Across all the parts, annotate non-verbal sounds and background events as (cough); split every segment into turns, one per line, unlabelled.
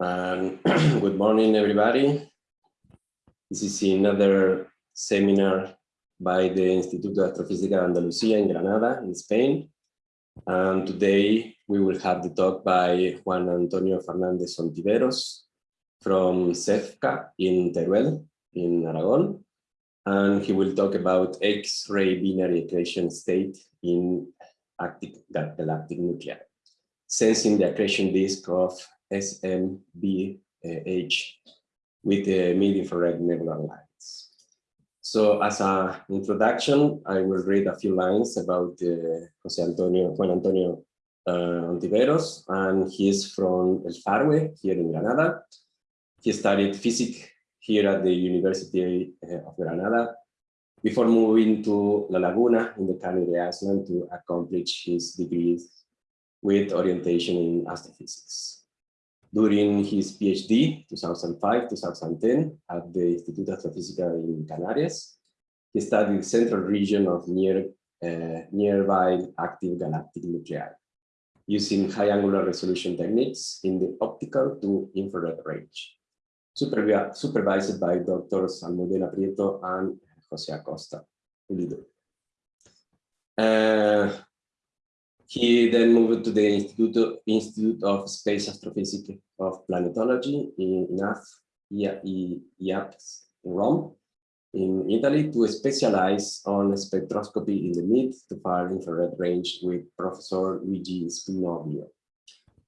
Um, and (clears throat) good morning, everybody. This is another seminar by the Instituto de Astrofísica de Andalucía in Granada, in Spain. And today we will have the talk by Juan Antonio Fernández Ontiveros from CEFCA in Teruel, in Aragon. And he will talk about X-ray binary accretion state in galactic nuclei, sensing the accretion disk of SMBH with the mid-infrared nebular lines. So as an introduction, I will read a few lines about uh, Jose Antonio, Juan Antonio uh, Ontiveros, and he is from El Farwe, here in Granada. He studied physics here at the University uh, of Granada before moving to La Laguna in the Canary Island to accomplish his degrees with orientation in astrophysics. During his PhD, 2005-2010, at the Instituto Astrofísica in Canarias, he studied the central region of near, uh, nearby active galactic nuclei, using high angular resolution techniques in the optical to infrared range, supervised by Drs. Almudena Prieto and Jose Acosta. Uh, he then moved to the Institute, Institute of Space Astrophysics of Planetology in IAPS in Rome, in Italy, to specialize on spectroscopy in the mid to far infrared range with Professor Luigi Spinoglio,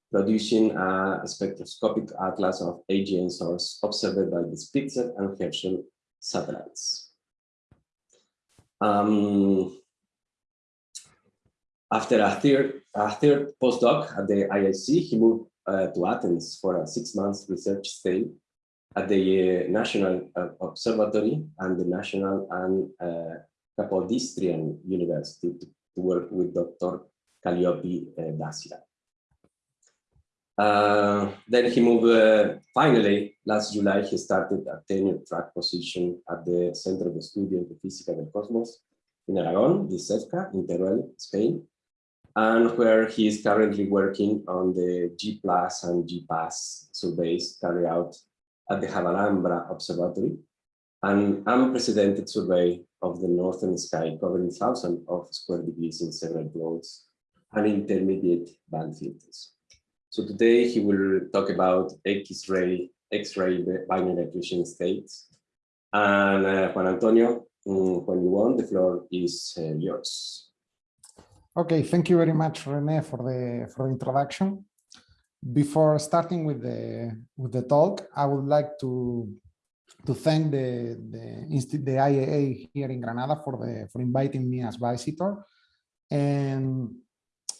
producing a spectroscopic atlas of AGN source observed by the Spitzer and Herschel satellites. Um, after a third, a third postdoc at the IIC, he moved uh, to Athens for a six months research stay at the uh, National uh, Observatory and the National and uh, Kapodistrian University to, to, work with Dr. Kalliopi uh, Dasyra. Uh, then he moved, uh, finally, last July, he started a tenure track position at the Center Centro de Estudios de Física del Cosmos in Aragon, the CEFCA, in Teruel, Spain, and where he is currently working on the J-PLUS and J-PAS surveys carried out at the Javalambre Observatory, an unprecedented survey of the northern sky covering thousands of square degrees in several modes and intermediate band filters. So today he will talk about X-ray X-ray binary accretion states. And uh, Juan Antonio, mm, when you want, the floor is uh, yours.
Okay, thank you very much, Rene, for the for the introduction. Before starting with the with the talk, I would like to to thank the the, the IAA here in Granada for the for inviting me as visitor, and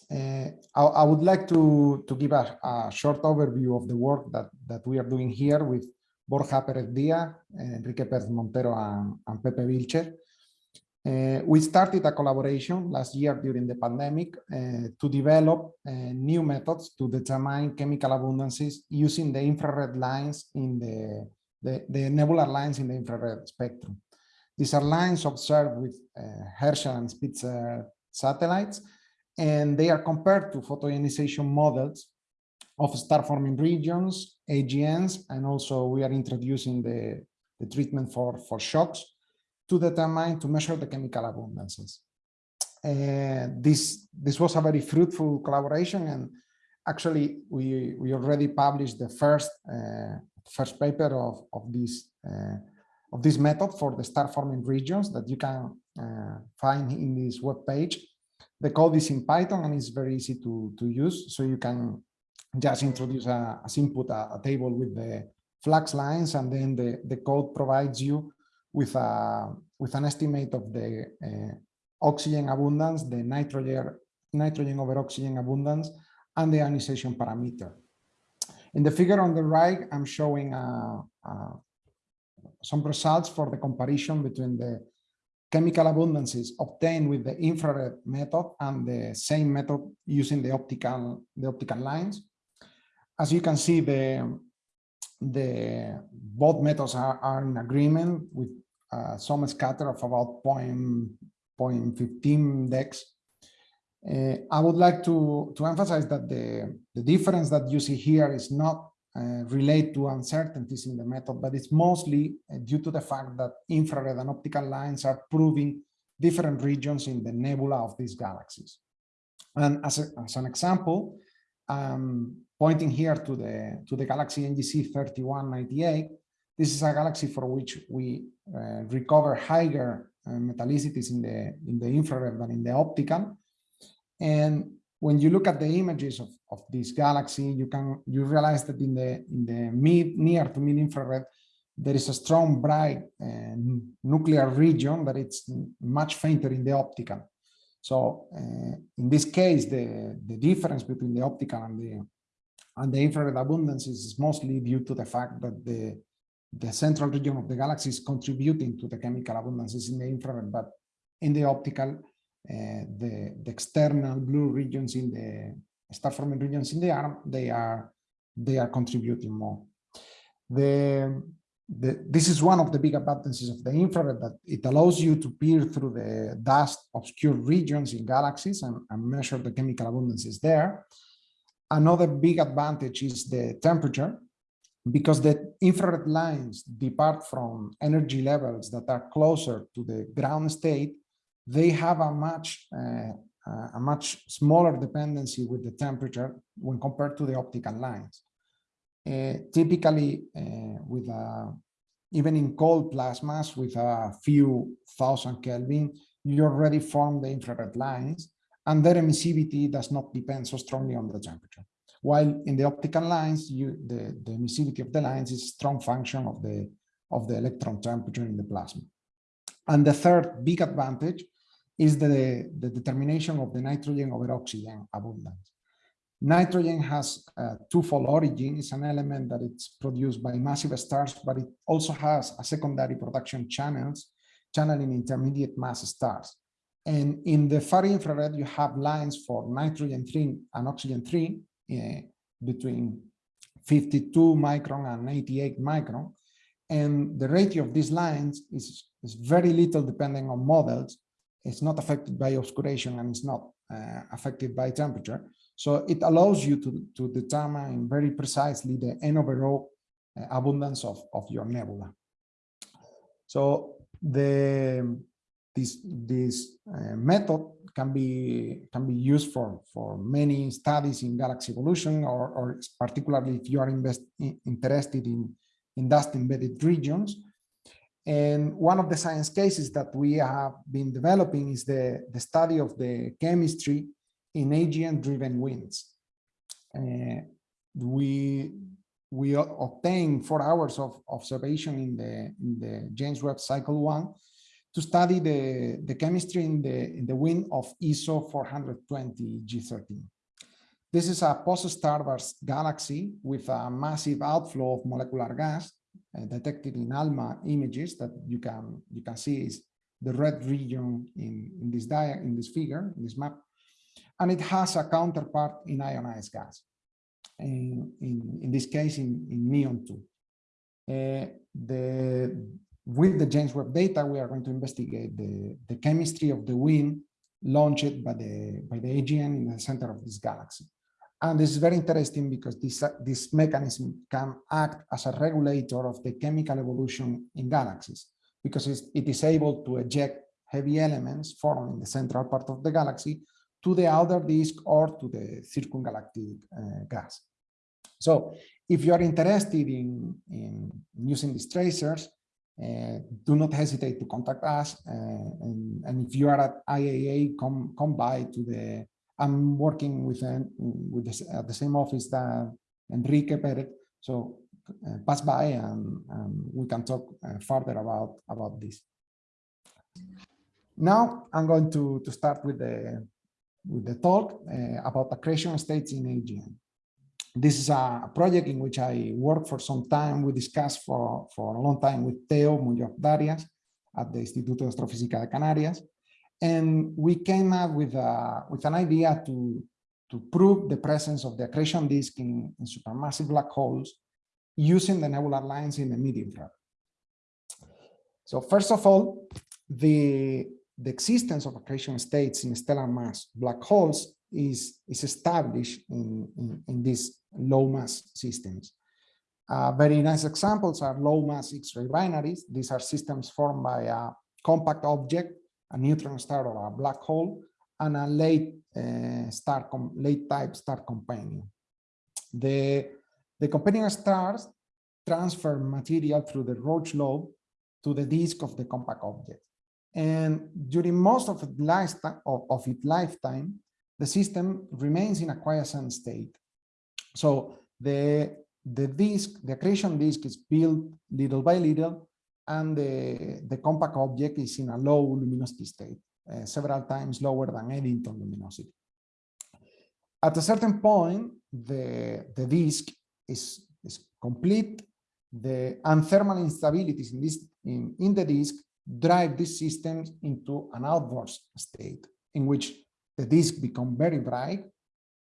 uh, I, I, would like to to give a, a, short overview of the work that that we are doing here with Borja Perez Diaz, Enrique Pérez Montero, and, and Pepe Vílchez. Uh, we started a collaboration last year during the pandemic uh, to develop uh, new methods to determine chemical abundances using the infrared lines in the, the, the, nebular lines in the infrared spectrum. These are lines observed with Herschel and Spitzer satellites, and they are compared to photoionization models of star-forming regions, AGNs, and also we are introducing the, the treatment for, for shocks to determine, to measure the chemical abundances. Uh, this, this was a very fruitful collaboration and actually we, we already published the first, uh, first paper of, of, this, uh, of this method for the star forming regions that you can uh, find in this web page. The code is in Python and it's very easy to, to use. So you can just introduce a, as input a, a table with the flux lines and then the, the code provides you with a with an estimate of the uh, oxygen abundance, the nitrogen nitrogen over oxygen abundance, and the ionization parameter. In the figure on the right, I'm showing uh, uh, some results for the comparison between the chemical abundances obtained with the infrared method and the same method using the optical the optical lines. As you can see, the the both methods are, are in agreement with some scatter of about 0.15 dex. Uh, I would like to, to emphasize that the, the difference that you see here is not uh, relate to uncertainties in the method, but it's mostly uh, due to the fact that infrared and optical lines are proving different regions in the nebula of these galaxies. And as, a, as an example, um, pointing here to the, to the galaxy NGC 3198, this is a galaxy for which we uh, recover higher uh, metallicities in the, in the infrared than in the optical. And when you look at the images of, of this galaxy, you can you realize that in the in the mid near to mid infrared, there is a strong bright uh, nuclear region that it's much fainter in the optical. So uh, in this case, the the difference between the optical and the and the infrared abundance is mostly due to the fact that the the central region of the galaxy is contributing to the chemical abundances in the infrared, but in the optical, uh, the, the external blue regions in the star forming regions in the arm, they are they are contributing more. The, the, this is one of the big advantages of the infrared that it allows you to peer through the dust obscured regions in galaxies and, and measure the chemical abundances there. Another big advantage is the temperature because the infrared lines depart from energy levels that are closer to the ground state they have a much uh, a much smaller dependency with the temperature when compared to the optical lines. Uh, typically, uh, with a, even in cold plasmas with a few thousand Kelvin, you already form the infrared lines, and their emissivity does not depend so strongly on the temperature. While in the optical lines, you, the, the emissivity of the lines is a strong function of the, of the electron temperature in the plasma. And the third big advantage is the, the determination of the nitrogen over oxygen abundance. Nitrogen has a twofold origin. It's an element that it's produced by massive stars, but it also has a secondary production channels, channeling intermediate mass stars. And in the far infrared, you have lines for nitrogen 3 and oxygen 3 uh, between 52 micron and 88 micron. And the ratio of these lines is, is very little depending on models, it's not affected by obscuration and it's not uh, affected by temperature. So it allows you to, to determine very precisely the N over O uh, abundance of, of your nebula. So the this this uh, method can be can be used for for many studies in galaxy evolution or, or particularly if you are invest, interested in in dust embedded regions and one of the science cases that we have been developing is the, the study of the chemistry in AGN-driven winds. Uh, we we obtained four hours of observation in the in the James Webb Cycle One to study the the chemistry in the in the wind of ESO 420 G13. This is a post-starburst galaxy with a massive outflow of molecular gas uh, detected in ALMA images that you can you can see is the red region in, in this dia in this figure, in this map. And it has a counterpart in ionized gas. In, in, in this case, in, in neon 2. Uh, the, with the James Webb data, we are going to investigate the, the chemistry of the wind launched by the, by the AGN in the center of this galaxy. And this is very interesting because this, this mechanism can act as a regulator of the chemical evolution in galaxies because it is able to eject heavy elements formed in the central part of the galaxy to the outer disk or to the circumgalactic uh, gas. So if you are interested in, in using these tracers, uh, do not hesitate to contact us. Uh, and, and, if you are at IAA, come, come by to the I'm working with, uh, with this, at the same office that Enrique Perez. So uh, pass by and, and, we can talk further about, about this. Now I'm going to, to start with the, with the talk about accretion states in AGN. This is a project in which I worked for some time. We discussed for, for a long time with Teo Muñoz Darias at the Instituto de Astrofísica de Canarias. And we came up with, a, with an idea to, to prove the presence of the accretion disk in, in supermassive black holes using the nebular lines in the mid-infrared. So first of all, the, the existence of accretion states in stellar mass black holes is, is established in, in, in these low mass systems. Uh, very nice examples are low mass X-ray binaries. These are systems formed by a compact object, a neutron star or a black hole, and a late uh, star late type star companion. The, the companion stars transfer material through the Roche lobe to the disk of the compact object. And during most of its lifetime, the system remains in a quiescent state. So the, the disk, the accretion disk is built little by little, and the, the compact object is in a low luminosity state, uh, several times lower than Eddington luminosity. At a certain point, the, the disk is, is complete, the and thermal instabilities in this in, in the disk drive these systems into an outburst state in which the disk become very bright,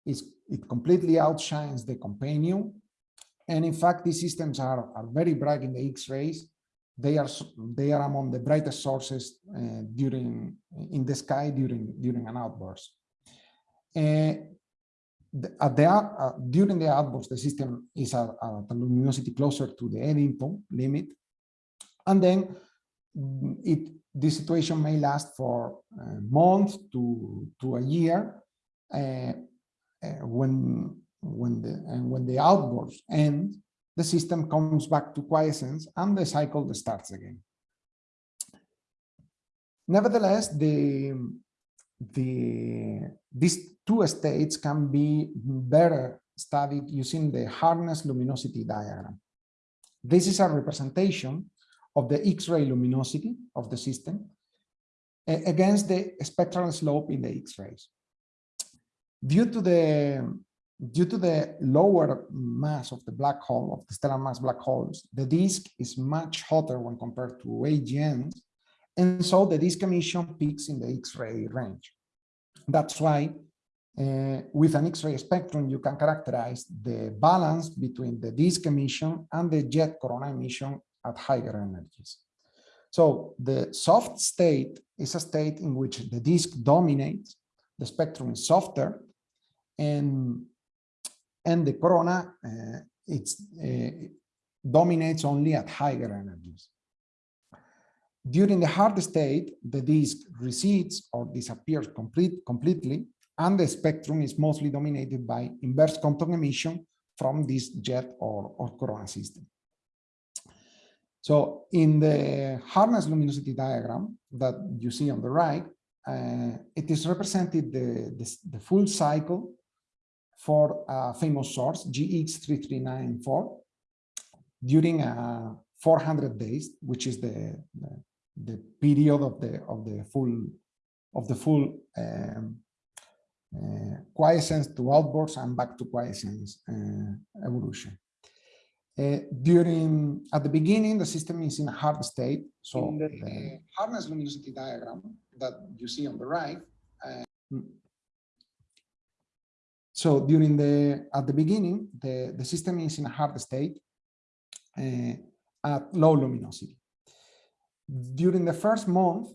it's, it completely outshines the companion. And in fact, these systems are, are very bright in the X-rays. They are they are among the brightest sources uh, during in the sky during during an outburst. Uh, at the uh, during the outburst, the system is at, at a luminosity closer to the Eddington limit, and then mm, it this situation may last for a month to to a year. Uh, uh, when when the and when the outbursts end, the system comes back to quiescence and the cycle starts again. Nevertheless, the the these two states can be better studied using the Hardness luminosity diagram. This is a representation of the X-ray luminosity of the system against the spectral slope in the X-rays. Due to the due to the lower mass of the black hole, of the stellar mass black holes, the disk is much hotter when compared to AGNs, and so the disk emission peaks in the X-ray range. That's why uh, with an X-ray spectrum, you can characterize the balance between the disk emission and the jet corona emission at higher energies. So the soft state is a state in which the disk dominates, the spectrum is softer, and, and the corona uh, it's, uh, dominates only at higher energies. During the hard state, the disk recedes or disappears complete, completely, and the spectrum is mostly dominated by inverse Compton emission from this jet or, or corona system. So in the hardness luminosity diagram that you see on the right, uh, it is represented the, the, the, full cycle for a famous source, GX 339-4, during uh, 400 days, which is the, the, the, period of the of the full of the full um, uh, quiescence to outbursts and back to quiescence uh, evolution. Uh, during at the beginning, the system is in a hard state. So the, the hardness luminosity diagram that you see on the right. So during the at the beginning, the the system is in a hard state uh, at low luminosity. During the first month,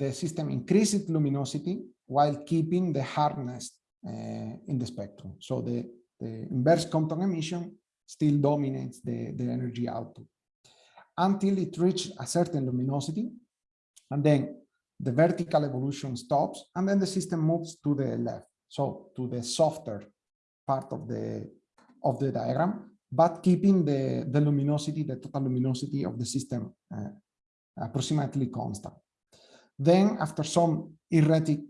the system increases luminosity while keeping the hardness uh, in the spectrum. So the, the inverse Compton emission still dominates the, the energy output until it reaches a certain luminosity. And then the vertical evolution stops and then the system moves to the left. So to the softer part of the, of the diagram, but keeping the, the luminosity, the total luminosity of the system uh, approximately constant. Then after some erratic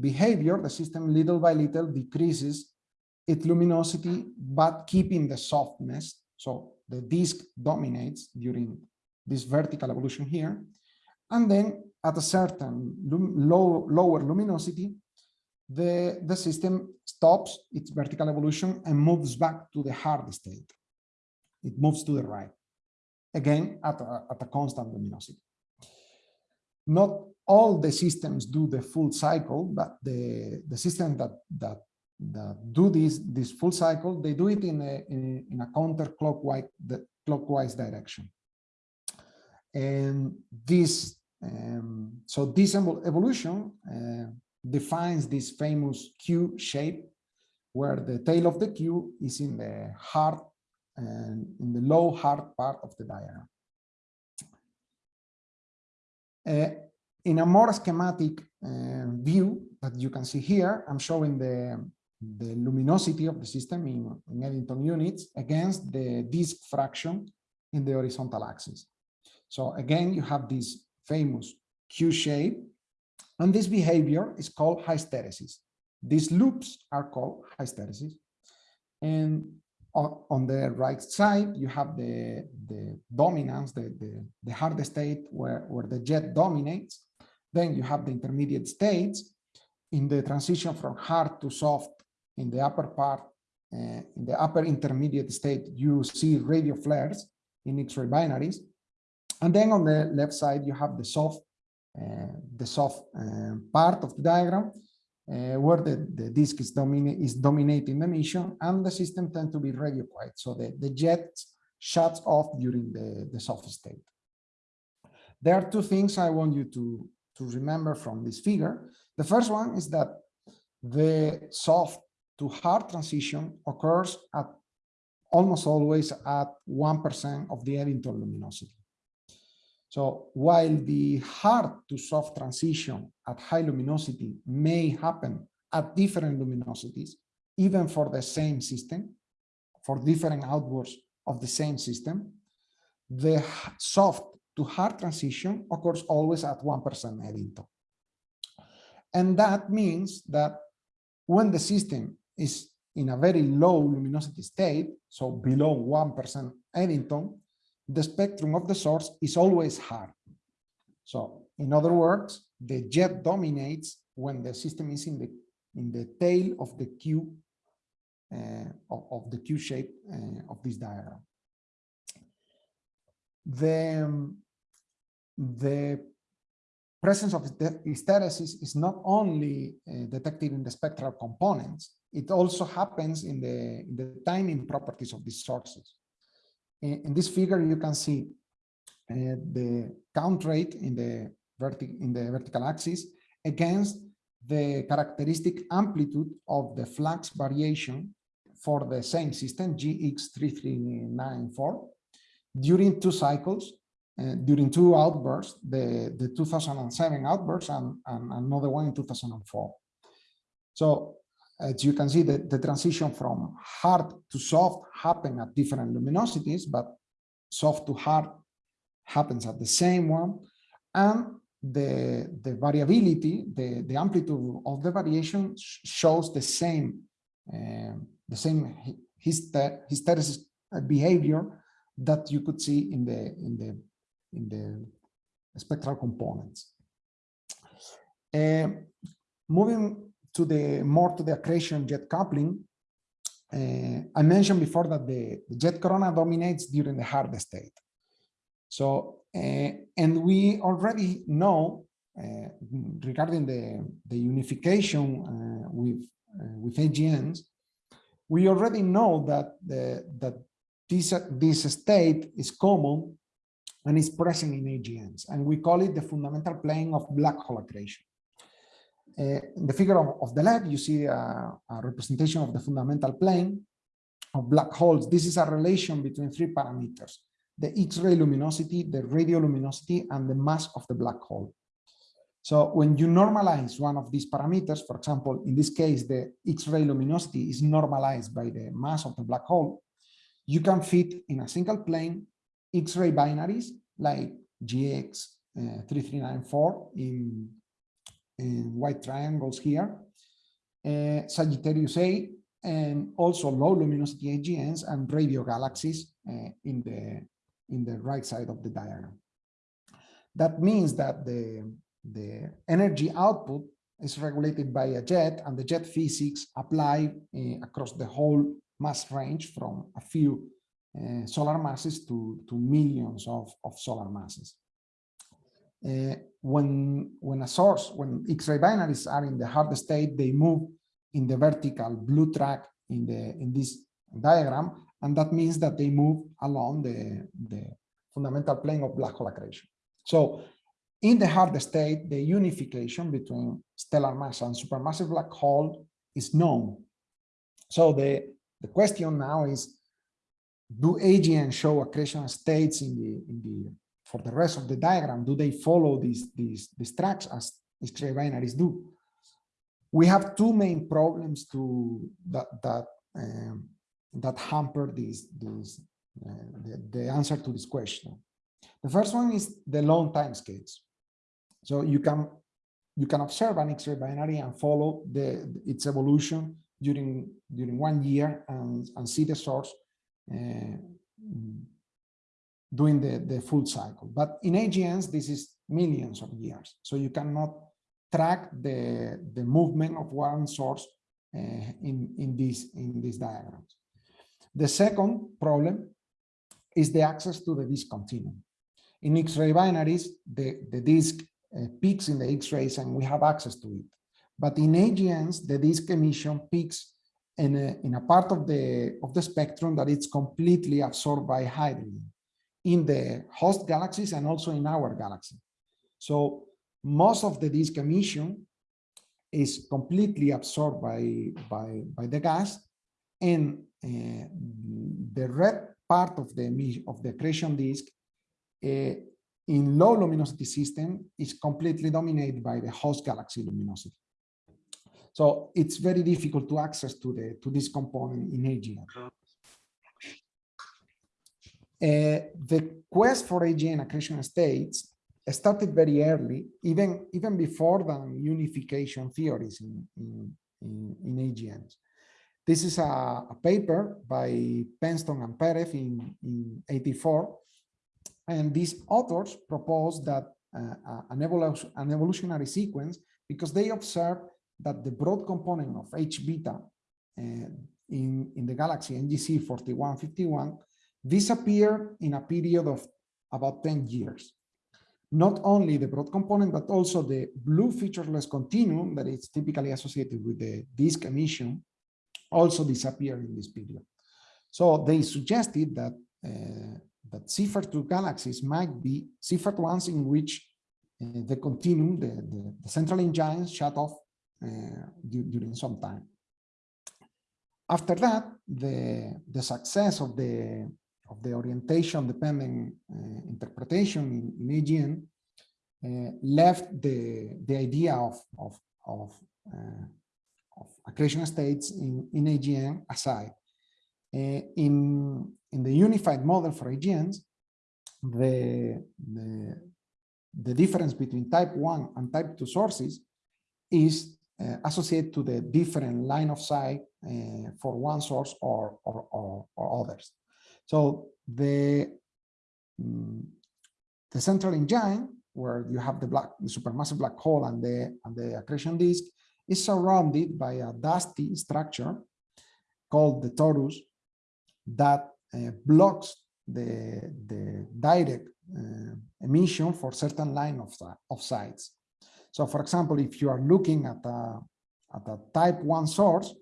behavior, the system little by little decreases its luminosity, but keeping the softness. So the disk dominates during this vertical evolution here. And then at a certain low, lower luminosity, the, the system stops its vertical evolution and moves back to the hard state. It moves to the right, again at a, at a constant luminosity. Not all the systems do the full cycle, but the, the system that, that that do this this full cycle, they do it in a in, in a counterclockwise clockwise direction. And this um, so this evolution uh, defines this famous Q shape, where the tail of the Q is in the hard and in the low hard part of the diagram. Uh, in a more schematic uh, view that you can see here, I'm showing the, the luminosity of the system in, in Eddington units against the disk fraction in the horizontal axis. So again, you have this famous Q shape, and this behavior is called hysteresis. These loops are called hysteresis. And on, on the right side, you have the, the dominance, the, the, the hard state where, where the jet dominates. Then you have the intermediate states. In the transition from hard to soft, in the upper part, uh, in the upper intermediate state, you see radio flares in X-ray binaries. And then on the left side, you have the soft, the soft uh, part of the diagram, uh, where the, the disk is, is dominating the emission and the system tends to be radio quiet. So the, the jet shuts off during the, the soft state. There are two things I want you to, to remember from this figure. The first one is that the soft to hard transition occurs at almost always at 1% of the Eddington luminosity. So while the hard to soft transition at high luminosity may happen at different luminosities, even for the same system, for different outbursts of the same system, the soft to hard transition occurs always at 1% Eddington. And that means that when the system is in a very low luminosity state, so below 1% Eddington, the spectrum of the source is always hard. So in other words, the jet dominates when the system is in the in the tail of the Q uh, of, of, the Q shape uh, of this diagram. The, um, the presence of hysteresis is not only uh, detected in the spectral components, it also happens in the, in the timing properties of these sources. In, this figure, you can see uh, the count rate in the, in the vertical axis against the characteristic amplitude of the flux variation for the same system, GX3394, during two cycles, uh, during two outbursts, the, the 2007 outburst and, and another one in 2004. So as you can see, the, the transition from hard to soft happen at different luminosities, but soft to hard happens at the same one. And the, the variability, the, the amplitude of the variation shows the same, uh, the same hyster hysteresis behavior that you could see in the, in the, in the spectral components. Uh, moving to the more to the accretion jet coupling, uh, I mentioned before that the, the, jet corona dominates during the hard state. So, uh, and we already know uh, regarding the, the unification uh, with, uh, with AGNs, we already know that, the, that this, this state is common and is present in AGNs, and we call it the fundamental plane of black hole accretion. Uh, in the figure of, of, the left, you see a, a, representation of the fundamental plane of black holes. This is a relation between three parameters, the X-ray luminosity, the radioluminosity, and the mass of the black hole. So when you normalize one of these parameters, for example, in this case, the X-ray luminosity is normalized by the mass of the black hole, you can fit in a single plane X-ray binaries like GX uh, 339-4 in white triangles here, uh, Sagittarius A, and also low luminosity AGNs and radio galaxies uh, in the in the right side of the diagram. That means that the the energy output is regulated by a jet and the jet physics apply uh, across the whole mass range from a few uh, solar masses to, to millions of, of solar masses. Uh, when when a source when x-ray binaries are in the hard state they move in the vertical blue track in the in this diagram and that means that they move along the the fundamental plane of black hole accretion. So in the hard state the unification between stellar mass and supermassive black hole is known. So the the question now is do AGN show accretion states in the in the for the rest of the diagram? Do they follow these these tracks as X-ray binaries do? We have two main problems to that that um, that hamper these these uh, the, the answer to this question. The first one is the long time scales. So you can you can observe an X-ray binary and follow the its evolution during during one year and, and see the source uh, doing the, the full cycle. But in AGNs, this is millions of years. So you cannot track the, the movement of one source uh, in, in, these, in these diagrams. The second problem is the access to the disk continuum. In X-ray binaries, the, the disk uh, peaks in the X-rays and we have access to it. But in AGNs, the disk emission peaks in a, in a part of the, of the spectrum that it's completely absorbed by hydrogen in the host galaxies and also in our galaxy. So most of the disk emission is completely absorbed by, by, by the gas and uh, the red part of the, of the accretion disk uh, in low luminosity system is completely dominated by the host galaxy luminosity. So it's very difficult to access to the to this component in AGN. Uh, the quest for AGN accretion states started very early, even even before the unification theories in, in, in, in AGNs. This is a, a, paper by Penston and Perez in, in 84. And these authors propose that uh, an, evolution, an evolutionary sequence because they observed that the broad component of H beta uh, in, in the galaxy NGC 4151 disappeared in a period of about 10 years. Not only the broad component, but also the blue featureless continuum that is typically associated with the disk emission also disappeared in this period. So they suggested that uh, that Seyfert-2 galaxies might be Seyfert ones in which uh, the continuum, the, the, the, central engine shut off uh, during some time. After that, the, the success of the of the orientation dependent uh, interpretation in, in AGN uh, left the, the idea of, of, of, uh, of accretion states in, in AGN aside. in, in the unified model for AGNs, the, the, the difference between type 1 and type 2 sources is uh, associated to the different line of sight uh, for one source or, or, or, or others. So the, um, the central engine, where you have the black, the supermassive black hole and the, and the accretion disk, is surrounded by a dusty structure called the torus that uh, blocks the, the direct uh, emission for certain line of, of sites. So for example, if you are looking at a, at a type one source,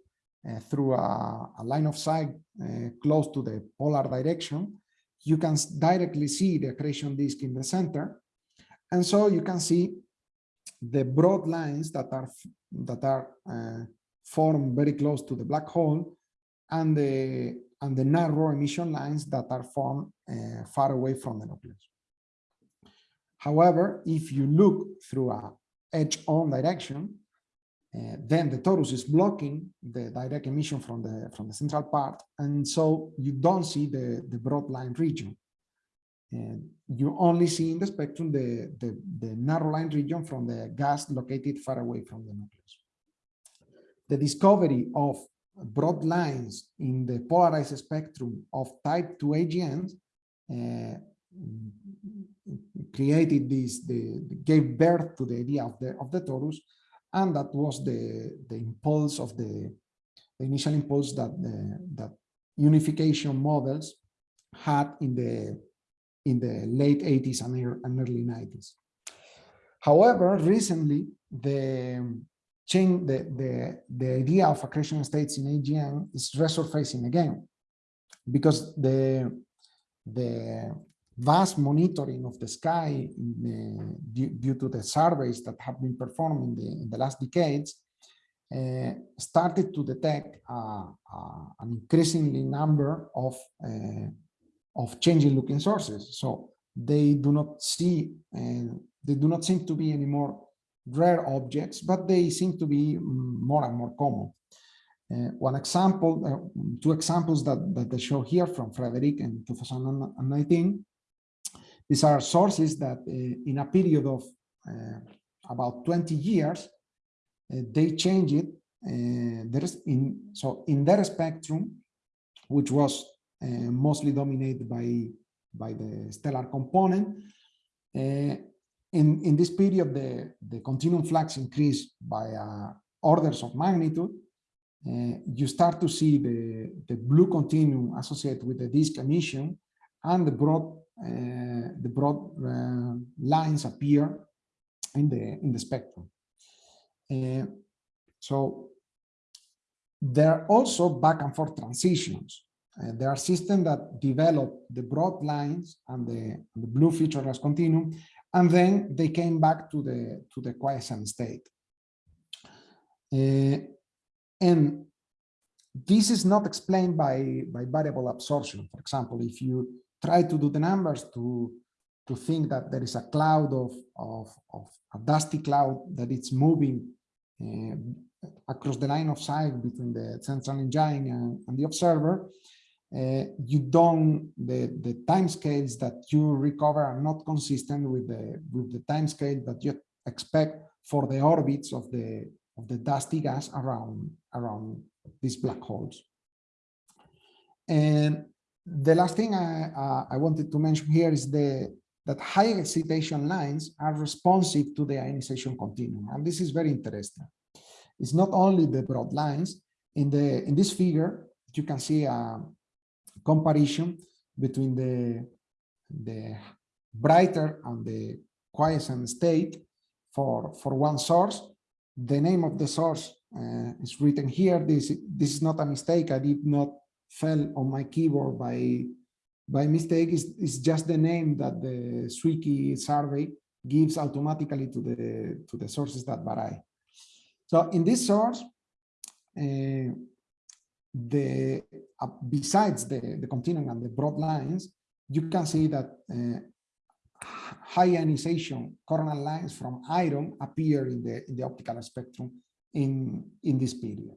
through a, a, line of sight uh, close to the polar direction, you can directly see the accretion disk in the center. And so you can see the broad lines that are that are uh, formed very close to the black hole and the and the narrow emission lines that are formed uh, far away from the nucleus. However, if you look through a edge-on direction, uh, then the torus is blocking the direct emission from the from the central part, and so you don't see the the broad line region. And you only see in the spectrum the, the, the narrow line region from the gas located far away from the nucleus. The discovery of broad lines in the polarized spectrum of type 2 AGNs uh, created this, the, gave birth to the idea of the, of the torus and that was the the impulse of the, the initial impulse that the, that unification models had in the in the late 80s and early 90s. However, recently the change the, the the idea of accretion states in AGN is resurfacing again because the the vast monitoring of the sky the, due, due, to the surveys that have been performed in the, in the last decades uh, started to detect uh, uh, an increasingly number of uh, of changing looking sources. So they do not see they do not seem to be any more rare objects, but they seem to be more and more common. Uh, one example, uh, two examples that, that I show here from Frederick in 2019. These are sources that uh, in a period of uh, about 20 years, uh, they changed it. In so in their spectrum, which was mostly dominated by by the stellar component, in, in this period, the, the continuum flux increased by uh, orders of magnitude. Uh, you start to see the, the blue continuum associated with the disk emission and the broad the broad uh, lines appear in the in the spectrum. Uh, so there are also back and forth transitions. Uh, there are systems that develop the broad lines and the, the blue featureless continuum and then they came back to the to the quiescent state. Uh, and this is not explained by by variable absorption. For example, if you try to do the numbers to to think that there is a cloud of of, of a dusty cloud that it's moving uh, across the line of sight between the central engine and, and the observer, uh, you don't the the time scales that you recover are not consistent with the with the time scale that you expect for the orbits of the of the dusty gas around around these black holes. And the last thing I, uh, I wanted to mention here is the that high excitation lines are responsive to the ionization continuum and this is very interesting it's not only the broad lines in the in this figure you can see a, comparison between the, the brighter and the quiescent state for, for one source. The name of the source uh, is written here. This, this is not a mistake. I did not fell on my keyboard by, by mistake. is, it's just the name that the Zwicky survey gives automatically to the, to the sources that vary. So in this source, uh, the uh, besides the, the continuum and the broad lines, you can see that uh, high ionization coronal lines from iron appear in the in the optical spectrum in in this period.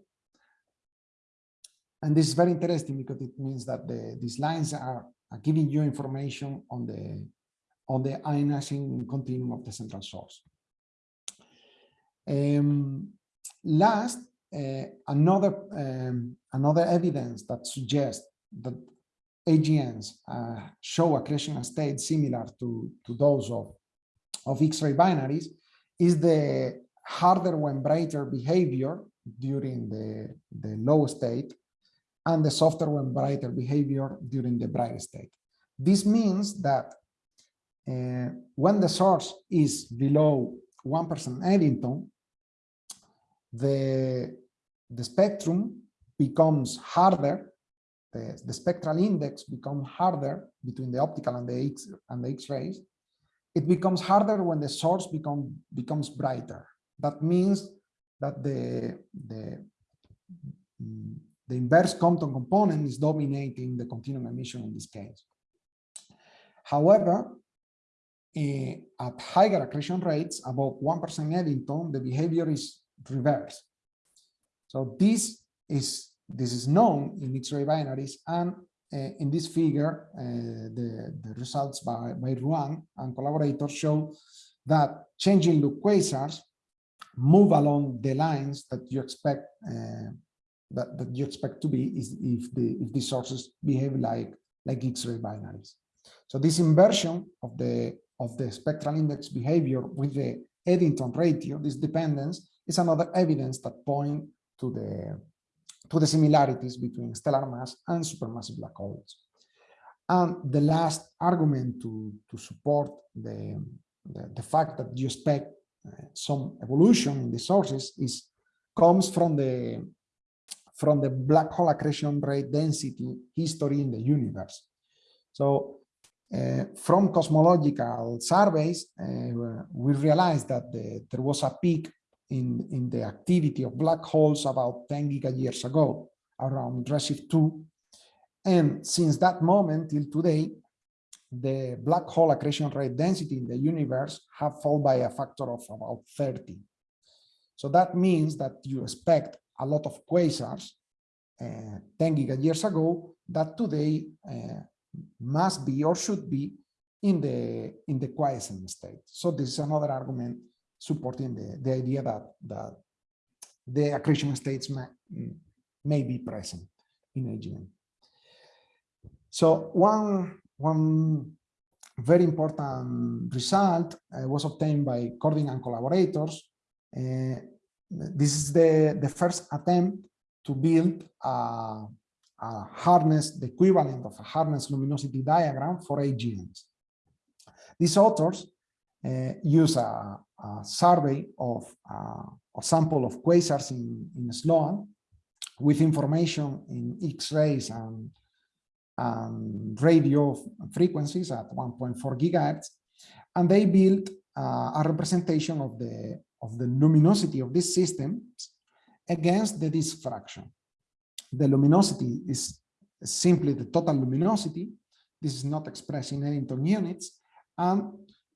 And this is very interesting because it means that the, these lines are, are giving you information on the on the ionizing continuum of the central source. Um, last, uh, another um, another evidence that suggests that AGNs uh, show accretion state similar to, to those of, of X-ray binaries is the harder when brighter behavior during the, the low state and the softer when brighter behavior during the bright state. This means that uh, when the source is below 1% Eddington, the, the spectrum becomes harder, the, the spectral index becomes harder between the optical and the X and the X-rays. It becomes harder when the source become, becomes brighter. That means that the, the, the inverse Compton component is dominating the continuum emission in this case. However, uh, at higher accretion rates, above 1% Eddington, the behavior is reversed. So this is this is known in X-ray binaries and uh, in this figure, uh, the, the results by, by Ruan and collaborators show that changing look quasars move along the lines that you expect uh, that, that you expect to be is if the if these sources behave like like X-ray binaries. So this inversion of the of the spectral index behavior with the Eddington ratio, this dependence, is another evidence that point to the to the similarities between stellar mass and supermassive black holes. And the last argument to, to support the, the, the fact that you expect uh, some evolution in the sources is comes from the from the black hole accretion rate density history in the universe. So uh, from cosmological surveys, uh, we realized that the, there was a peak in, in the activity of black holes about 10 gigayears ago, around Redshift 2. And since that moment till today, the black hole accretion rate density in the universe have fallen by a factor of about 30. So that means that you expect a lot of quasars uh, 10 gigayears ago that today uh, must be or should be in the in the quiescent state. So this is another argument supporting the, the idea that, that the accretion states may, may be present in AGN. So one, one very important result uh, was obtained by Körding and collaborators. Uh, this is the, the first attempt to build a, a hardness, the equivalent of a hardness luminosity diagram for AGNs. These authors uh, use a, a, survey of uh, a sample of quasars in, in Sloan with information in X-rays and, and radio frequencies at 1.4 gigahertz, and they built uh, a representation of the of the luminosity of these systems against the disk fraction. The luminosity is simply the total luminosity. This is not expressed in Eddington units, and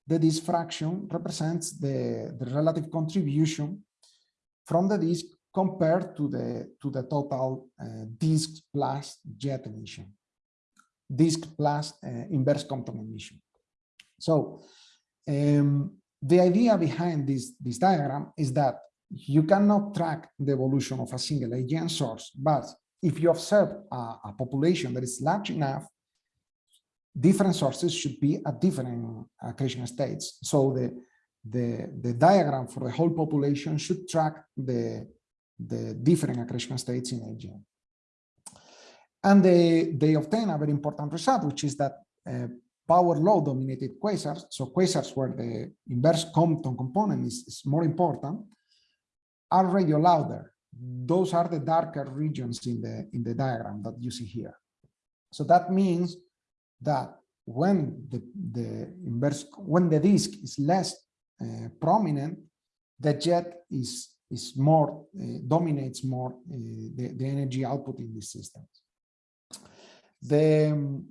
the disk fraction represents the, the relative contribution from the disk compared to the to the total uh, disk plus jet emission disk plus uh, inverse Compton emission so um, the idea behind this this diagram is that you cannot track the evolution of a single AGN source but if you observe a, a population that is large enough different sources should be at different accretion states. So the, the, the diagram for the whole population should track the, the different accretion states in AGN. And they, they obtain a very important result, which is that uh, power law dominated quasars, so quasars where the inverse Compton component is, is more important, are radio louder. Those are the darker regions in the, in the diagram that you see here. So that means that when the, the inverse, when the disk is less uh, prominent, the jet is, is more, uh, dominates more uh, the, the energy output in these systems. The,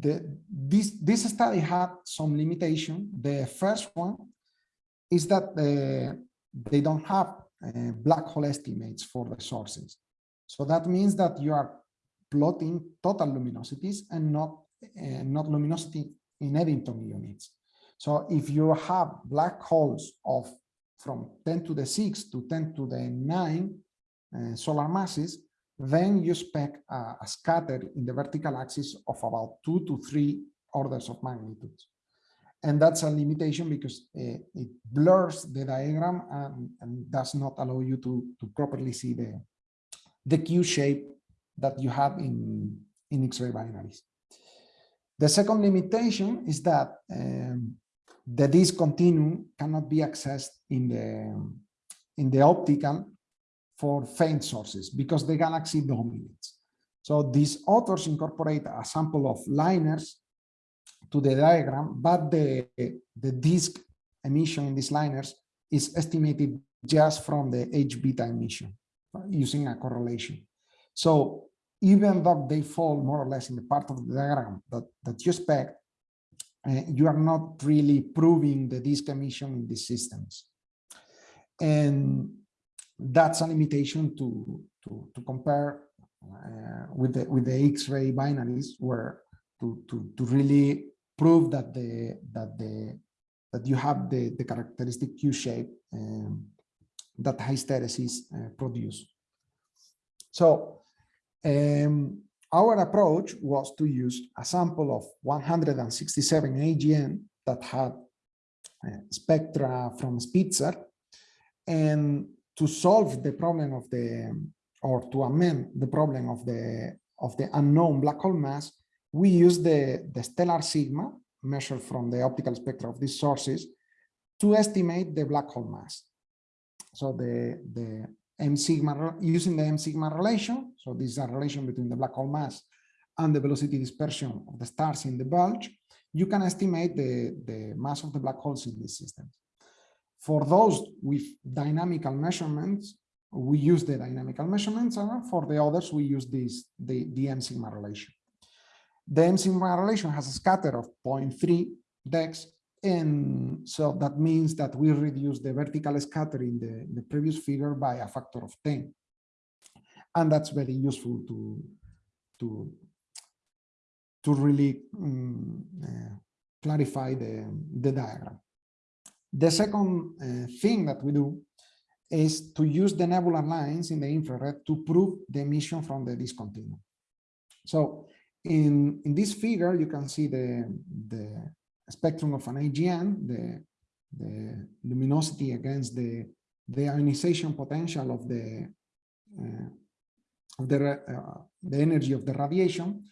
the, this, this study had some limitation. The first one is that the, they don't have uh, black hole estimates for the sources. So that means that you are plotting total luminosities and not, uh, not luminosity in Eddington units. So if you have black holes of from 10 to the 6 to 10 to the 9 uh, solar masses, then you expect a, a scatter in the vertical axis of about two to three orders of magnitude. And that's a limitation because uh, it blurs the diagram and, and, does not allow you to, to properly see the, the Q shape that you have in, in X-ray binaries. The second limitation is that um, the disk continuum cannot be accessed in the, in the optical for faint sources because the galaxy dominates. So these authors incorporate a sample of liners to the diagram, but the, the disk emission in these liners is estimated just from the H beta emission using a correlation. So even though they fall more or less in the part of the diagram that, that you expect, uh, you are not really proving the disk emission in these systems. And that's a limitation to, to, to compare uh, with the with the X-ray binaries where to, to, to really prove that the that the that you have the, the characteristic Q shape um, that hysteresis uh, produce. So um, our approach was to use a sample of 167 AGN that had uh, spectra from Spitzer and to solve the problem of the or to amend the problem of the of the unknown black hole mass we use the the stellar sigma measured from the optical spectra of these sources to estimate the black hole mass so the the m sigma using the m sigma relation. So this is a relation between the black hole mass and the velocity dispersion of the stars in the bulge. You can estimate the, the mass of the black holes in these systems. For those with dynamical measurements, we use the dynamical measurements, and for the others, we use this the, the M sigma relation. The M sigma relation has a scatter of 0.3 dex, and so that means that we reduce the vertical scatter in the, the previous figure by a factor of 10. And that's very useful to, to, to really um, uh, clarify the, the diagram. The second uh, thing that we do is to use the nebular lines in the infrared to prove the emission from the disk continuum. So in, in this figure, you can see the, the spectrum of an AGN, the, the luminosity against the, the ionization potential of the, uh, of the, uh, the energy of the radiation,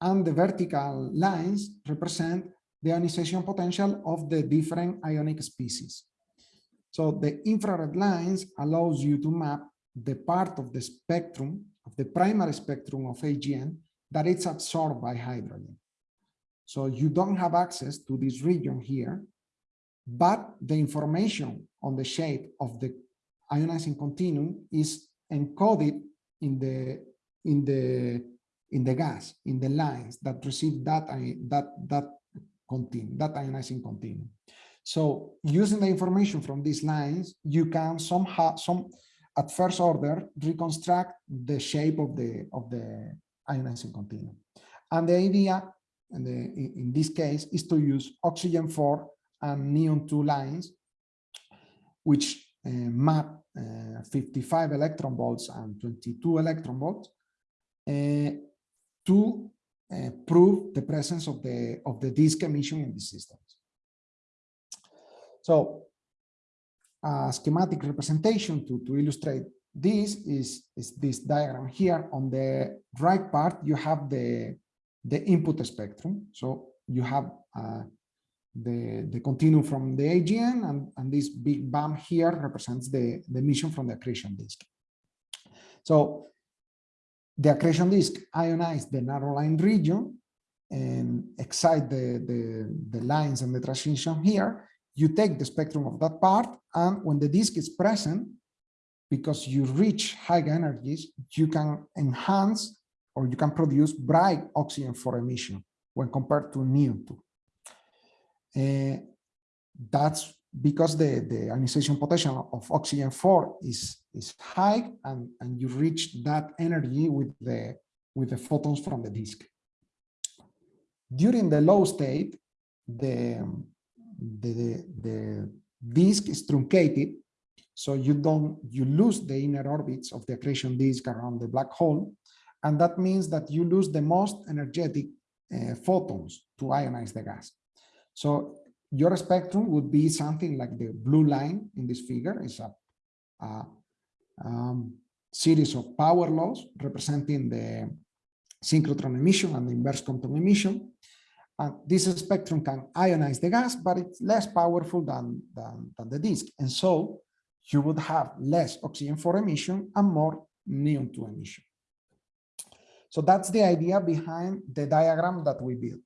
and the vertical lines represent the ionization potential of the different ionic species. So the infrared lines allows you to map the part of the spectrum, of the primary spectrum of AGN that it's absorbed by hydrogen. So you don't have access to this region here, but the information on the shape of the ionizing continuum is encoded in the in the in the gas in the lines that receive that that that continuum that ionizing continuum so using the information from these lines, you can somehow, some at first order, reconstruct the shape of the of the ionizing continuum. And the idea, in, the, in this case, is to use oxygen 4 and neon 2 lines, which uh, map uh, 55 electron volts and 22 electron volts uh, to uh, prove the presence of the of the disk emission in the systems. So a schematic representation to, to illustrate this is, is this diagram here. On the right part, you have the, the input spectrum. So you have uh, the, the continuum from the AGN and, and this big bump here represents the, the emission from the accretion disk. So the accretion disk ionized the narrow line region and excite the, the, the lines and the transition here you take the spectrum of that part, and when the disk is present, because you reach high energies, you can enhance or you can produce bright oxygen 4 emission when compared to 2. Uh, that's because the, the ionization potential of oxygen 4 is, is high and, and you reach that energy with the, with the photons from the disk. During the low state, the, the, the disk is truncated, so you don't you lose the inner orbits of the accretion disk around the black hole, and that means that you lose the most energetic uh, photons to ionize the gas. So your spectrum would be something like the blue line in this figure is a, a um, series of power laws representing the synchrotron emission and the inverse Compton emission. And this spectrum can ionize the gas, but it's less powerful than, than, than the disk. And so you would have less oxygen 4 emission and more neon 2 emission. So that's the idea behind the diagram that we built.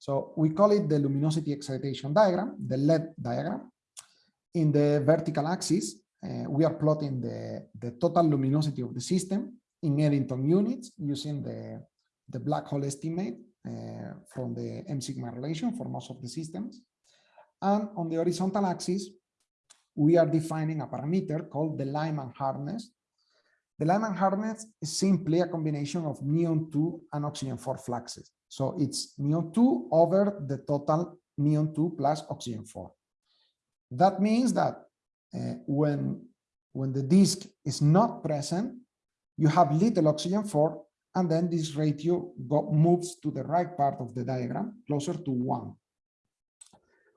So we call it the luminosity excitation diagram, the LED diagram. In the vertical axis, uh, we are plotting the, the total luminosity of the system in Eddington units using the, the black hole estimate uh, from the M sigma relation for most of the systems. And on the horizontal axis, we are defining a parameter called the Lyman hardness. The Lyman hardness is simply a combination of neon 2 and oxygen 4 fluxes. So it's neon 2 over the total neon 2 plus oxygen 4. That means that uh, when, when the disk is not present, you have little oxygen 4 and then this ratio go, moves to the right part of the diagram, closer to one.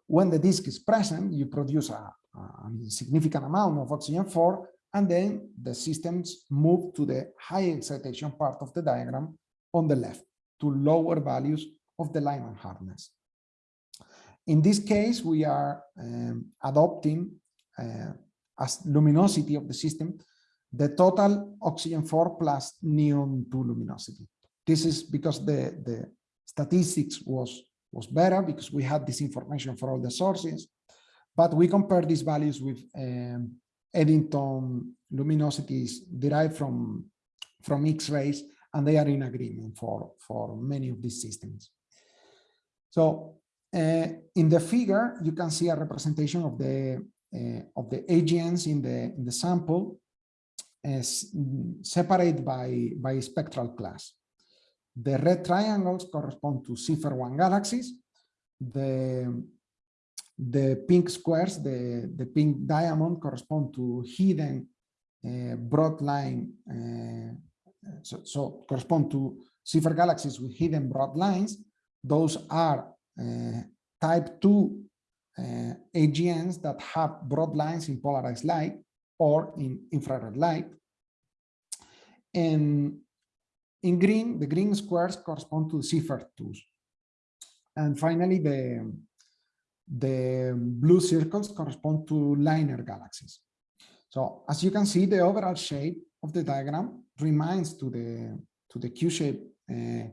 When the disk is present, you produce a, a significant amount of oxygen 4, and then the systems move to the high excitation part of the diagram on the left to lower values of the Lyman hardness. In this case, we are um, adopting uh, as luminosity of the system the total oxygen 4 plus neon 2 luminosity. This is because the, the statistics was, was better because we had this information for all the sources. but we compare these values with um, Eddington luminosities derived from, from X-rays, and they are in agreement for, for many of these systems. So uh, in the figure, you can see a representation of the uh, of the agents in the in the sample as separated by by spectral class. The red triangles correspond to Seyfert-1 galaxies. The the pink squares, the the pink diamond, correspond to hidden uh, broad line. So, so correspond to Seyfert galaxies with hidden broad lines. Those are uh, type 2 uh, AGNs that have broad lines in polarized light or in infrared light. And in green, the green squares correspond to Seyfert 2s. And finally, the, the blue circles correspond to liner galaxies. So as you can see, the overall shape of the diagram reminds to the to the Q-shape uh,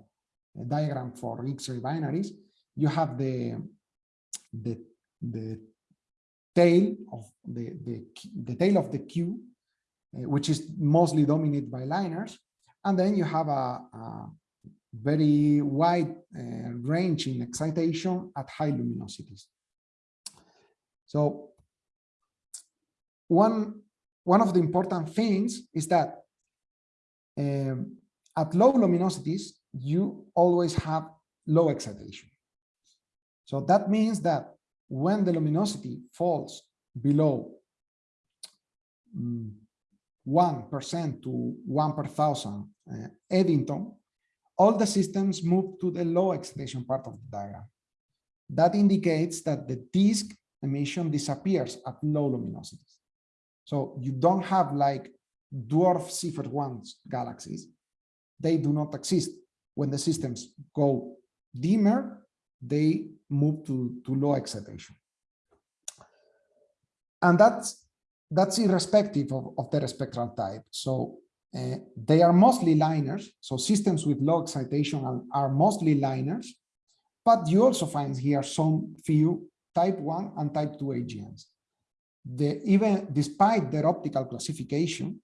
diagram for X-ray binaries, you have the the the tail of the the, the tail of the Q, uh, which is mostly dominated by liners, and then you have a, a very wide uh, range in excitation at high luminosities. So one one of the important things is that um, at low luminosities you always have low excitation. So that means that when the luminosity falls below 1% mm, to 1 per thousand uh, Eddington, all the systems move to the low excitation part of the diagram. That indicates that the disk emission disappears at low luminosities. So you don't have like dwarf Seyfert 1 galaxies. They do not exist. When the systems go dimmer, they move to, to low excitation. And that's, that's irrespective of, of their spectral type. So uh, they are mostly liners. So systems with low excitation are, are mostly liners, but you also find here some few type 1 and type 2 AGNs. The, even despite their optical classification,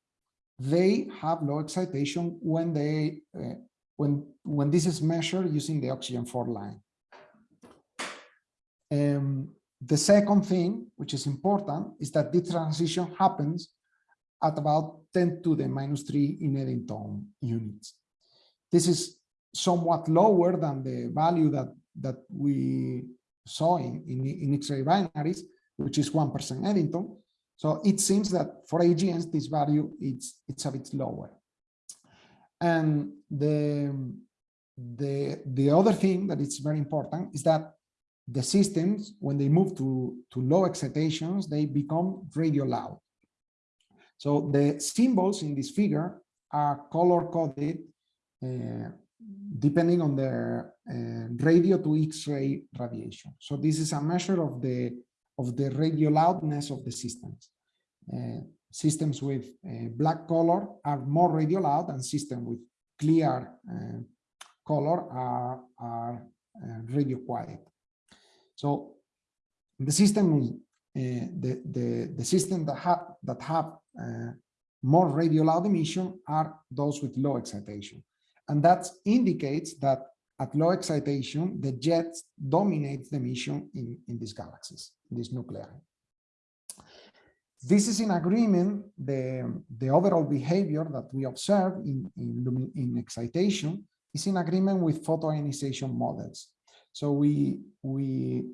they have low excitation when they uh, when when this is measured using the oxygen 4 line. Um, the second thing, which is important, is that this transition happens at about 10 to the minus 3 in Eddington units. This is somewhat lower than the value that, that we saw in, in, in X-ray binaries, which is 1% Eddington. So it seems that for AGNs, this value it's, it's a bit lower. And the, the, the other thing that is very important is that the systems, when they move to, to low excitations, they become radio loud. So the symbols in this figure are color coded uh, depending on their uh, radio to X-ray radiation. So this is a measure of the of the radio loudness of the systems. Uh, systems with uh, black color are more radio loud and systems with clear uh, color are, are uh, radio quiet. So the system, uh, the, the, the system that have, that have more radio loud emission are those with low excitation. And that indicates that at low excitation, the jets dominate the emission in, in these galaxies, these nuclei. This is in agreement, the, the overall behavior that we observe in, in, in excitation is in agreement with photoionization models. So we, we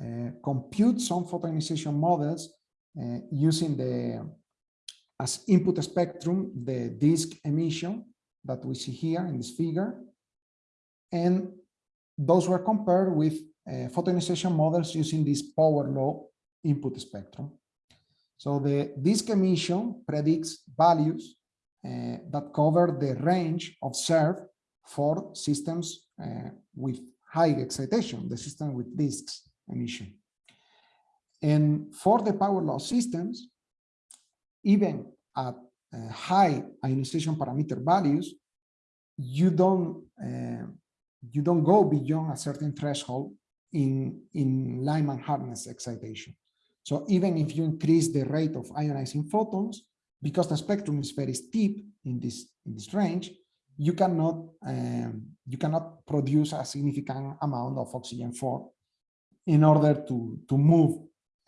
uh, compute some photoionization models uh, using the, as input spectrum, the disk emission that we see here in this figure. And those were compared with uh, photoionization models using this power law input spectrum. So the disk emission predicts values uh, that cover the range observed for systems uh, with high excitation, the system with disks emission. And for the power law systems, even at uh, high ionization parameter values, you don't uh, you don't go beyond a certain threshold in in Lyman hardness excitation. So even if you increase the rate of ionizing photons, because the spectrum is very steep in this in this range, you cannot um, you cannot produce a significant amount of oxygen 4 in order to to move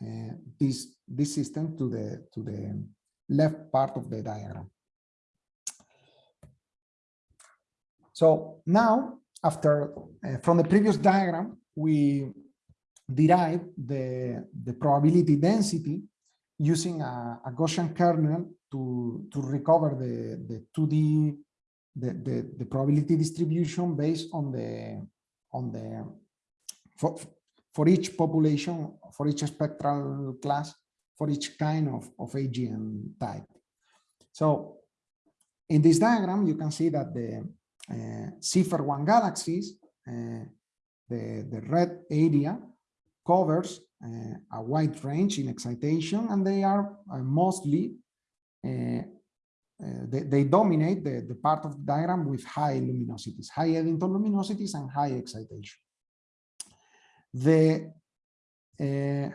uh, this this system to the to the left part of the diagram. So now, after uh, from the previous diagram, we derive the the probability density using a, a Gaussian kernel to to recover the the 2D the, the, the probability distribution based on the on the for, for each population, for each spectral class, for each kind of, of AGN type. So in this diagram, you can see that the uh, Seyfert 1 galaxies, the, the red area covers uh, a wide range in excitation, and they are mostly uh, they, they, dominate the, the part of the diagram with high luminosities, high Eddington luminosities and high excitation. The, uh,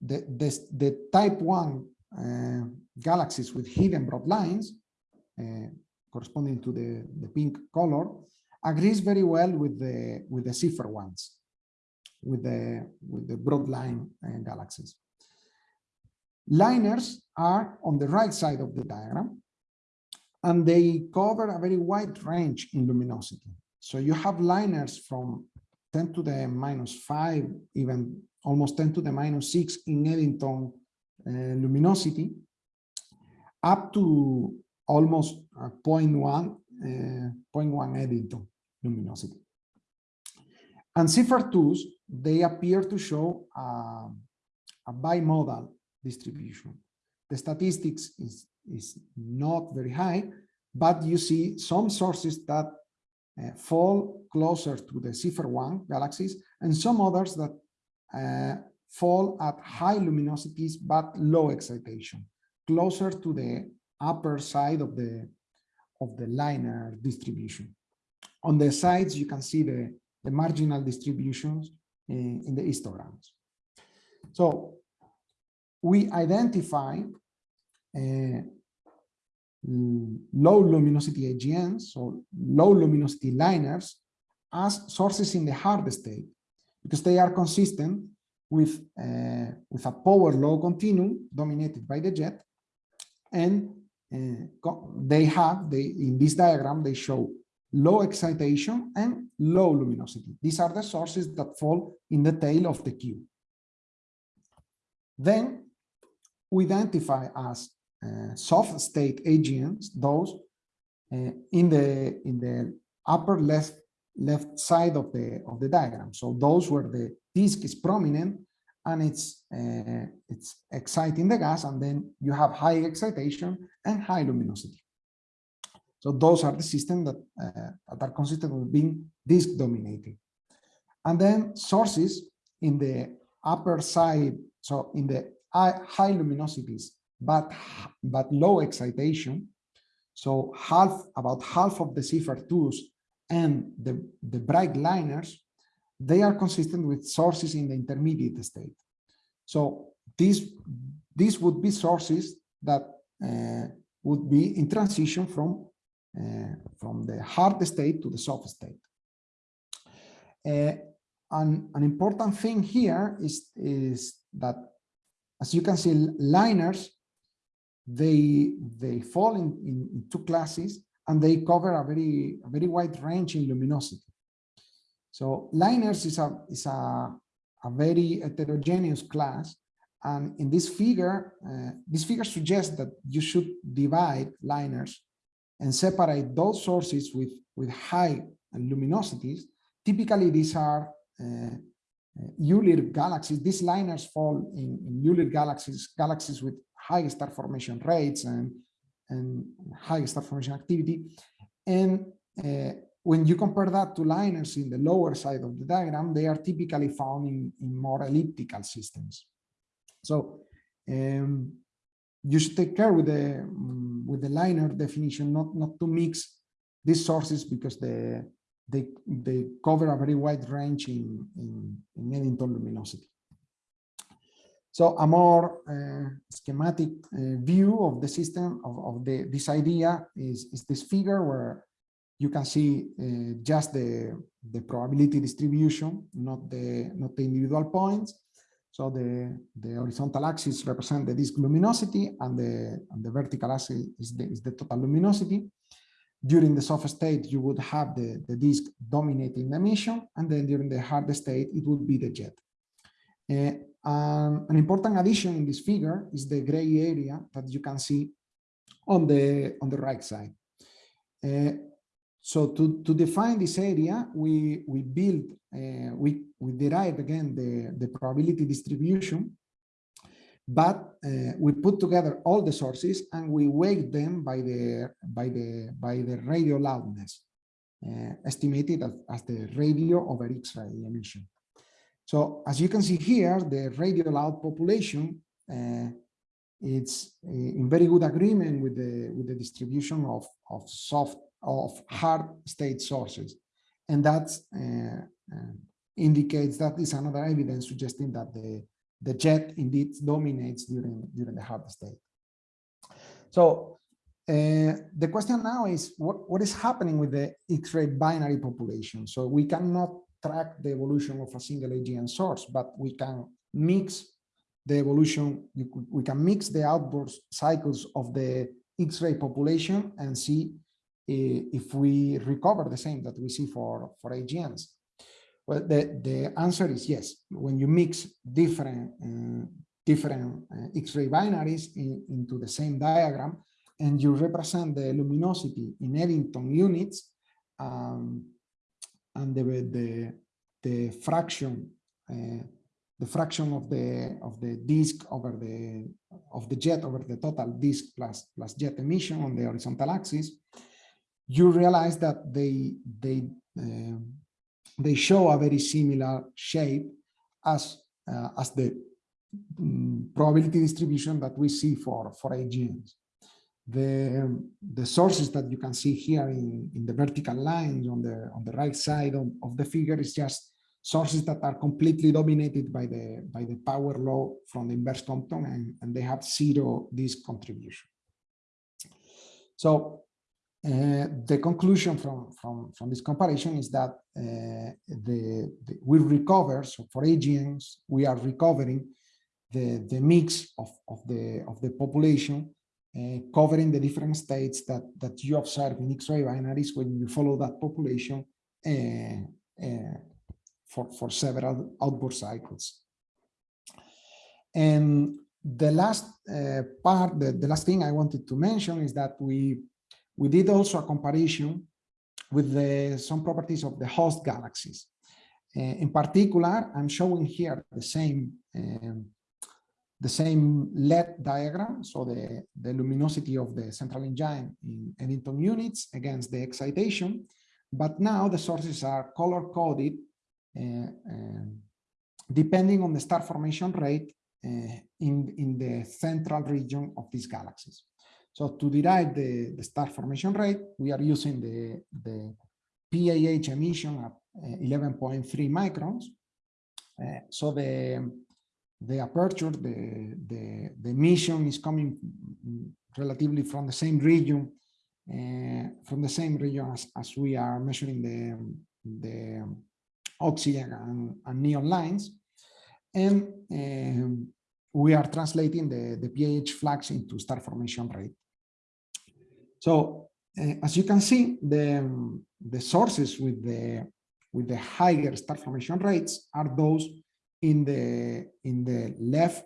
the, the, the, type 1 uh, galaxies with hidden broad lines, corresponding to the, the pink color, agrees very well with the with the Seyfert ones, with the with the broad line uh, galaxies. Liners are on the right side of the diagram, and they cover a very wide range in luminosity. So you have liners from 10 to the minus 5, even almost 10 to the minus 6 in Eddington uh, luminosity, up to almost uh, 0.1, uh, 0.1 Eddington luminosity. And Seyfert 2s, they appear to show a bimodal distribution. The statistics is, is not very high, but you see some sources that uh, fall closer to the Seyfert 1 galaxies and some others that uh, fall at high luminosities but low excitation, closer to the upper side of the of the liner distribution. On the sides, you can see the, the marginal distributions in, in the histograms. So we identify uh, low luminosity AGNs, so low luminosity liners, as sources in the hard state, because they are consistent with, uh, with a power law continuum dominated by the jet. And uh, they have, they, in this diagram, they show low excitation and low luminosity. These are the sources that fall in the tail of the Q. Then we identify as uh, soft state AGNs, those uh, in the in the upper left left side of the of the diagram. So those where the disk is prominent and it's uh, it's exciting the gas, and then you have high excitation and high luminosity. So those are the systems that, uh, that are consistent with being disk dominated. And then sources in the upper side, so in the high luminosities, but, but low excitation. So half, about half of the Seyfert 2s and the, the bright liners, they are consistent with sources in the intermediate state. So these, these would be sources that uh, would be in transition from, uh, from the hard state to the soft state. Uh, an, an important thing here is, is that as you can see, liners, they, they fall in, in, in two classes and they cover a very, a very wide range in luminosity. So liners is a, is a, a very heterogeneous class. And in this figure, uh, this figure suggests that you should divide liners and separate those sources with, with high luminosities. Typically, these are uh, ULIR galaxies, these liners fall in, in ULIR galaxies, galaxies with high star formation rates and, and high star formation activity. And uh, when you compare that to liners in the lower side of the diagram, they are typically found in, in more elliptical systems. So um, you should take care with the um, with the liner definition, not not to mix these sources because the they, they cover a very wide range in, in, in Eddington luminosity. So a more uh, schematic uh, view of the system of, of the this idea is, is this figure where you can see uh, just the, the probability distribution, not the not the individual points. So the, the horizontal axis represent the disk luminosity and the, and the vertical axis is the, is the total luminosity. During the soft state, you would have the, the disk dominating the emission, and then during the hard state, it would be the jet. Uh, um, an important addition in this figure is the gray area that you can see on the on the right side. Uh, so to, to define this area, we we build uh, we we derive again the the probability distribution, but uh, we put together all the sources and we weight them by the by the by the radio loudness, uh, estimated as, as the radio over X-ray emission. So as you can see here, the radio loud population, uh, it's uh, in very good agreement with the with the distribution of of soft of hard state sources, and that uh, uh, indicates that is another evidence suggesting that the the jet indeed dominates during during the hard state. So uh, the question now is what, what is happening with the X-ray binary population? So we cannot track the evolution of a single AGN source, but we can mix the evolution, could, we can mix the outburst cycles of the X-ray population and see if we recover the same that we see for, for AGNs. Well, the, the answer is yes. When you mix different, uh, different uh, X-ray binaries in, into the same diagram, and you represent the luminosity in Eddington units, um, and the the the fraction uh, the fraction of the of the disk over the of the jet over the total disk plus plus jet emission on the horizontal axis you realize that they they uh, they show a very similar shape as uh, as the um, probability distribution that we see for for AGNs the the sources that you can see here in, in the vertical lines on the on the right side of, of the figure is just sources that are completely dominated by the by the power law from the inverse Compton and, and they have zero this contribution. So uh, the conclusion from, from, from this comparison is that uh, the, the, we recover, so for AGNs, we are recovering the, the mix of, of, the, of the population uh, covering the different states that, that you observe in X-ray binaries when you follow that population uh, uh, for, for several outburst cycles. And the last part, the, the last thing I wanted to mention is that we, we did also a comparison with the, some properties of the host galaxies. Uh, in particular, I'm showing here the same um, the same LED diagram, so the, the luminosity of the central engine in Eddington units against the excitation, but now the sources are color coded uh, uh, depending on the star formation rate uh, in, in the central region of these galaxies. So to derive the, the star formation rate, we are using the, the PAH emission at 11.3 microns. Uh, so the the aperture, the, the, the emission is coming relatively from the same region, uh, from the same region as, as we are measuring the, the oxygen and, and neon lines. And um, we are translating the, the PAH flux into star formation rate. So uh, as you can see, the, the sources with the, with the higher star formation rates are those in the in the left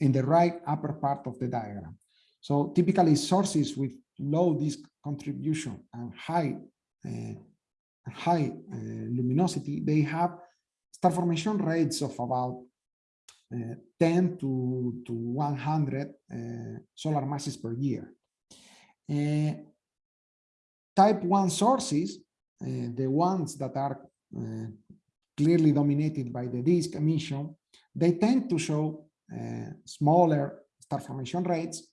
in the right upper part of the diagram. So typically sources with low disk contribution and high uh, high uh, luminosity, they have star formation rates of about 10 to, to 100 uh, solar masses per year. Uh, type 1 sources, the ones that are clearly dominated by the disk emission, they tend to show smaller star formation rates,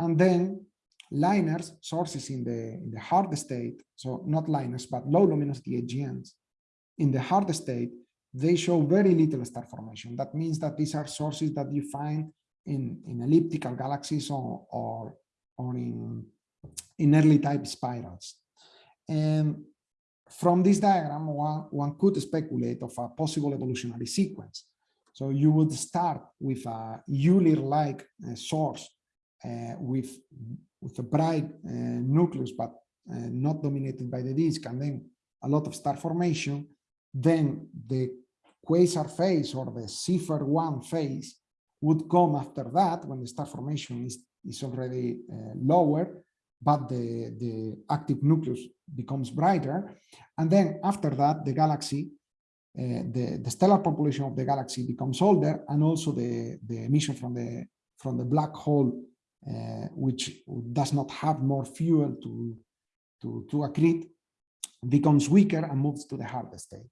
and then LINERs, sources in the, in the hard state, so not LINERs, but low luminosity AGNs, in the hard state, they show very little star formation. That means that these are sources that you find in, in elliptical galaxies or, or, or in, in early type spirals. And from this diagram, one, one could speculate of a possible evolutionary sequence. So you would start with a Euler-like uh, source uh, with, with a bright uh, nucleus, but uh, not dominated by the disk, and then a lot of star formation. Then the quasar phase or the Seyfert 1 phase would come after that when the star formation is, is already uh, lower but the, the active nucleus becomes brighter. And then after that, the galaxy, uh, the, the stellar population of the galaxy becomes older, and also the, the emission from the, from the black hole, uh, which does not have more fuel to, to, to accrete, becomes weaker and moves to the hard state.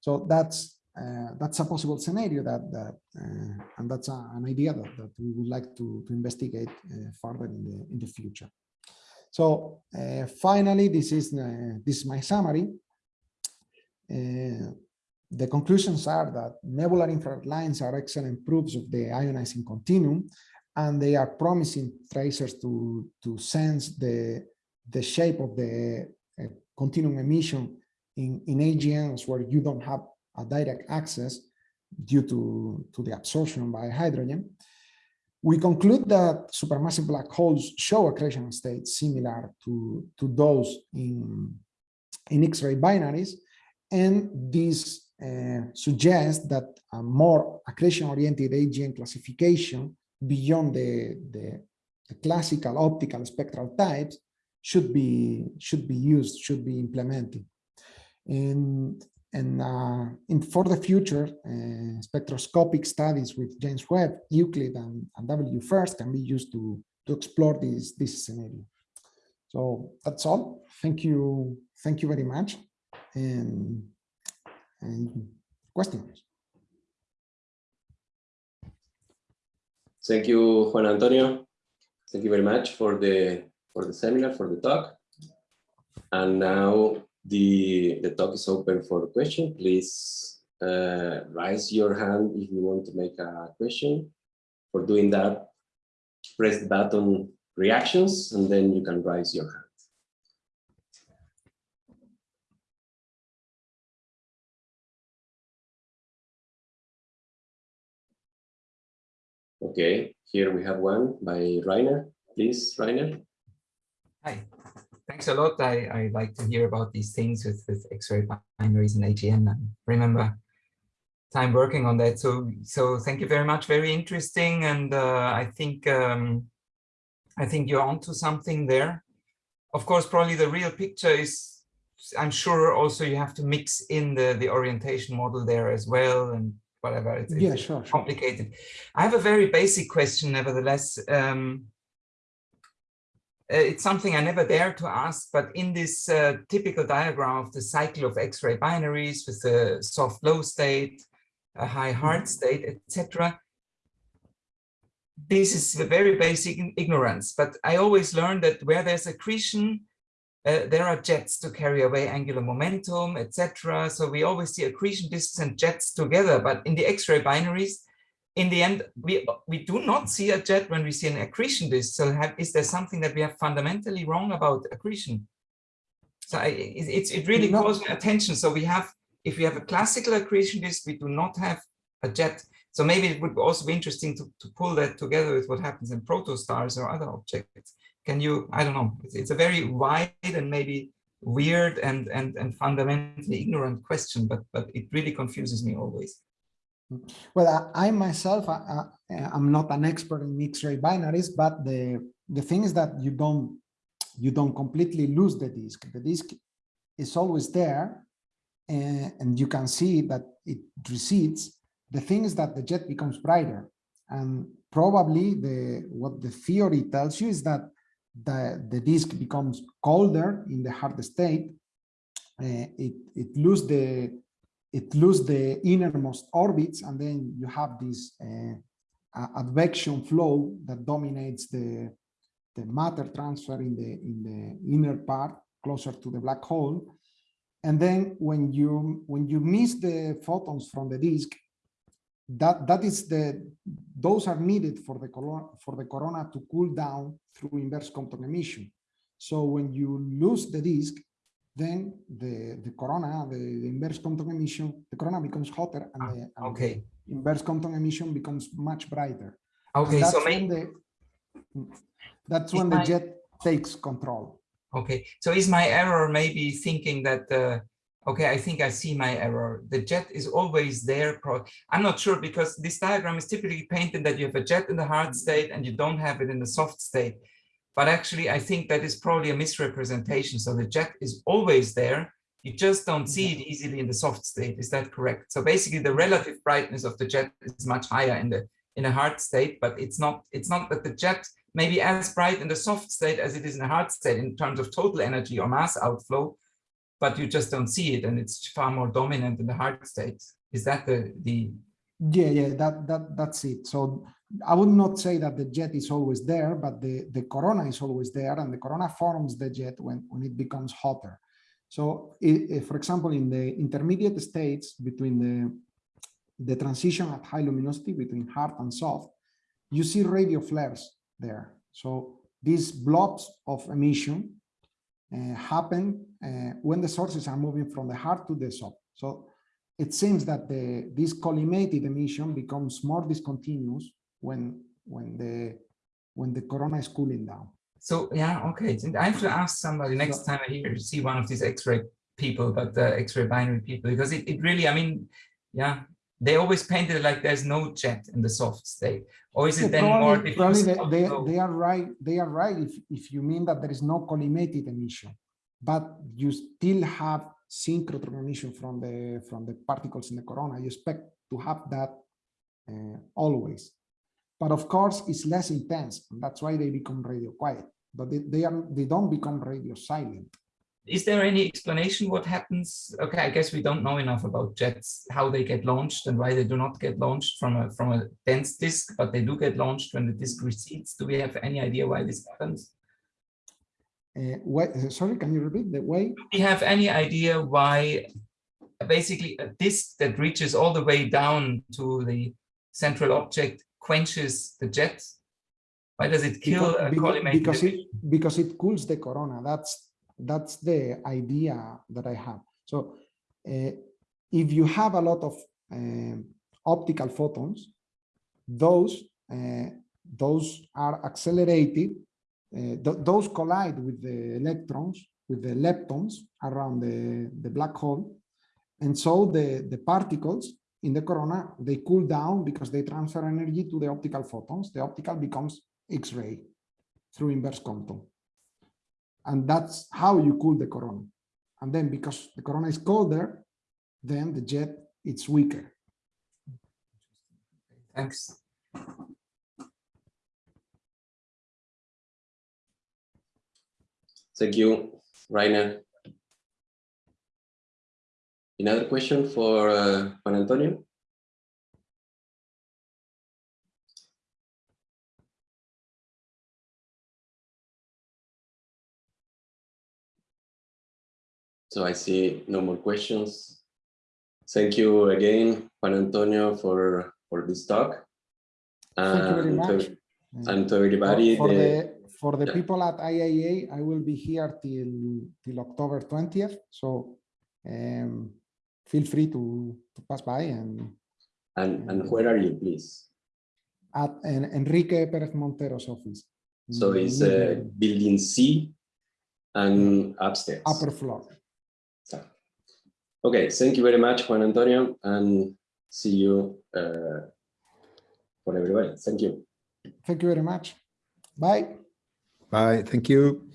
So that's uh, that's a possible scenario that that uh, and that's a, an idea that, that we would like to, to investigate uh, further in the in the future. So uh, finally, this is uh, this is my summary. The conclusions are that nebular infrared lines are excellent proofs of the ionizing continuum, and they are promising tracers to to sense the the shape of the continuum emission in in AGNs where you don't have a direct access due to to the absorption by hydrogen. We conclude that supermassive black holes show accretion states similar to, to those in, in X-ray binaries, and this uh, suggests that a more accretion-oriented AGN classification beyond the, the, the, classical optical spectral types should be should be used, should be implemented. And and uh, in, for the future, uh, spectroscopic studies with James Webb, Euclid, and, and WFIRST can be used to, to explore this, this scenario. So that's all. Thank you. Thank you very much. And, and questions.
Thank you, Juan Antonio. Thank you very much for the for the seminar, for the talk. And now the, the talk is open for question. Please uh, raise your hand if you want to make a question. For doing that, press the button reactions and then you can raise your hand. Okay, here we have one by Rainer. Please, Rainer.
Hi, thanks a lot. I, I like to hear about these things with, with X-ray binaries and AGN and remember time working on that. So, so thank you very much. Very interesting. And uh, I think um, I think you're onto something there. Of course, probably the real picture is, I'm sure also you have to mix in the, the orientation model there as well and whatever. It's,
yeah,
it's
sure, sure,
complicated. I have a very basic question, nevertheless. Um, it's something I never dare to ask, but in this uh, typical diagram of the cycle of X-ray binaries with the soft low state, a high hard
Mm-hmm.
state, etc. This is a very basic ignorance, but I always learn that where there's accretion, uh, there are jets to carry away angular momentum, etc. So we always see accretion disks and jets together, but in the X-ray binaries, in the end, we, we do not see a jet when we see an accretion disk. So have, is there something that we have fundamentally wrong about accretion? So I, it, it's, it really
No.
calls my attention. So we have, if we have a classical accretion disk, we do not have a jet. So maybe it would also be interesting to, to pull that together with what happens in protostars or other objects. Can you, I don't know, it's, it's a very wide and maybe weird and, and, and fundamentally ignorant question, but, but it really confuses me always.
Well, I, I myself, I, I'm not an expert in X-ray binaries, but the the thing is that you don't you don't completely lose the disk. The disk is always there, and, and you can see that it recedes. The thing is that the jet becomes brighter, and probably the what the theory tells you is that the the disk becomes colder in the hard state. Uh, it it loses the it loses the innermost orbits, and then you have this uh, advection flow that dominates the the matter transfer in the in the inner part closer to the black hole. And then when you when you miss the photons from the disk, that that is the those are needed for the corona for the corona to cool down through inverse Compton emission. So when you lose the disk, then the the corona, the, the inverse Compton emission, the corona becomes hotter and,
Ah,
the, and
Okay,
the inverse Compton emission becomes much brighter.
Okay, so
that's
may,
when the that's when the jet takes control.
okay, so is my error maybe thinking that, uh, okay, I think I see my error. The jet is always there. Pro I'm not sure because this diagram is typically painted that you have a jet in the hard state and you don't have it in the soft state. But actually, I think that is probably a misrepresentation. So the jet is always there. You just don't see it mm-hmm. easily in the soft state. Is that correct? So basically, the relative brightness of the jet is much higher in the in a hard state, but it's not it's not that the jet may be as bright in the soft state as it is in a hard state in terms of total energy or mass outflow, but you just don't see it, and it's far more dominant in the hard state. Is that the the
Yeah, yeah, that that that's it. So I would not say that the jet is always there, but the the corona is always there, and the corona forms the jet when when it becomes hotter. So, if, for example, in the intermediate states between the the transition at high luminosity between hard and soft, you see radio flares there. So these blobs of emission uh, happen uh, when the sources are moving from the hard to the soft. So it seems that the this collimated emission becomes more discontinuous when when the when the corona is cooling down.
So yeah, okay. I have to ask somebody next
So-
time I hear see one of these X-ray people, but the X-ray binary people, because it, it really, I mean, yeah, they always painted it like there's no jet in the soft state, or is it
Yeah,
then more
probably, probably they, they, they are right. They are right if, if you mean that there is no collimated emission, but you still have synchrotron emission from the from the particles in the corona. You expect to have that uh, always, but of course it's less intense. And that's why they become radio quiet. But they, they are they don't become radio silent.
Is there any explanation what happens? Okay, I guess we don't know enough about jets, how they get launched and why they do not get launched from a from a dense disk, but they do get launched when the disk recedes. Do we have any idea why this happens?
Uh, what, uh, sorry, can you repeat the way?
Do we have any idea why basically a disk that reaches all the way down to the central object quenches the jet? Why does it kill
Because-
a
because,
collimated
because it because it cools the corona. That's that's the idea that I have. So uh, if you have a lot of um, optical photons, those uh, those are accelerated. uh, th- those collide with the electrons, with the leptons around the, the black hole. And so the, the particles in the corona, they cool down because they transfer energy to the optical photons. The optical becomes X-ray through inverse Compton. And that's how you cool the corona. And then because the corona is colder, then the jet it's weaker.
Thanks.
Thank you, Rainer. Another question for uh, Juan Antonio? So I see no more questions. Thank you again, Juan Antonio, for, for this talk.
Thank you very
And to-
much.
And to
For-
everybody,
For
the-
the, for the
yeah.
people at IAEA, I will be here till, till October 20th. So um, feel free to, to pass by and
and, and where are you, please?
at En- Enrique Perez Montero's office.
So it's uh, building C and upstairs.
Upper floor.
So, Okay, thank you very much, Juan Antonio, and see you uh, for everybody. Thank you.
Thank you very much. Bye.
Bye. Thank you.